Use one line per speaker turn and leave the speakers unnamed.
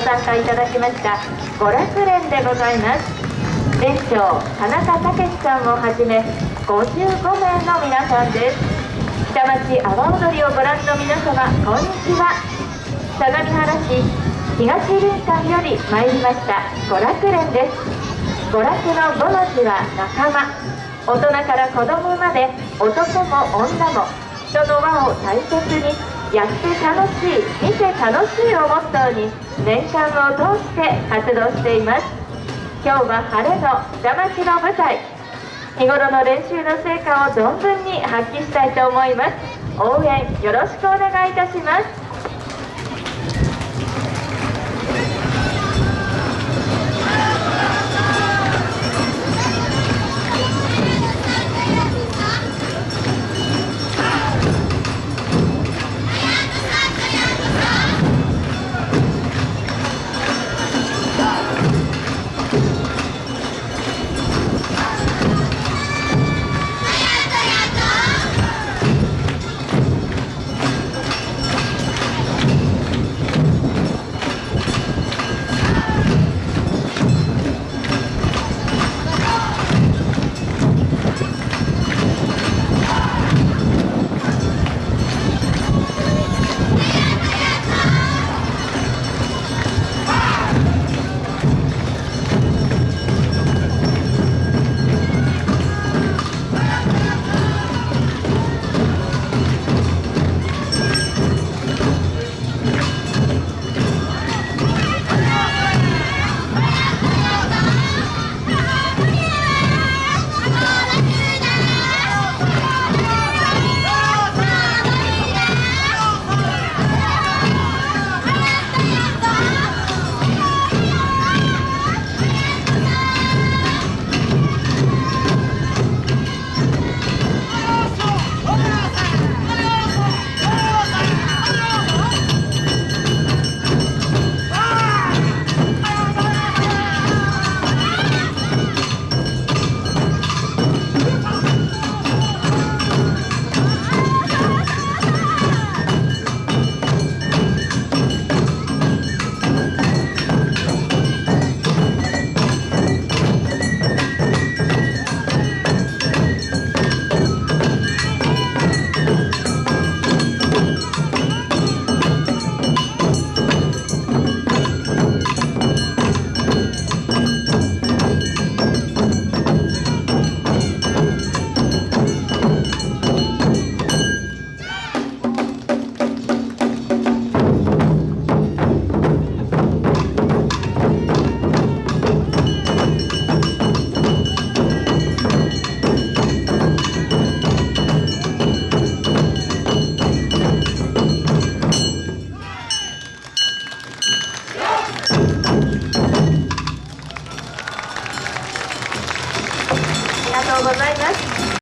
ご参加いただきました娯楽連でございます。連長田中武さんをはじめ55名の皆さんです。下町阿波踊りをご覧の皆様こんにちは。相模原市東林間より参りました娯楽連です。娯楽の5の字は仲間。大人から子供まで男も女も人の輪を大切にやって楽しい見て楽しいをモットーに年間を通して活動しています。今日は晴れの座町の舞台。日頃の練習の成果を存分に発揮したいと思います。応援よろしくお願いいたします。うございます。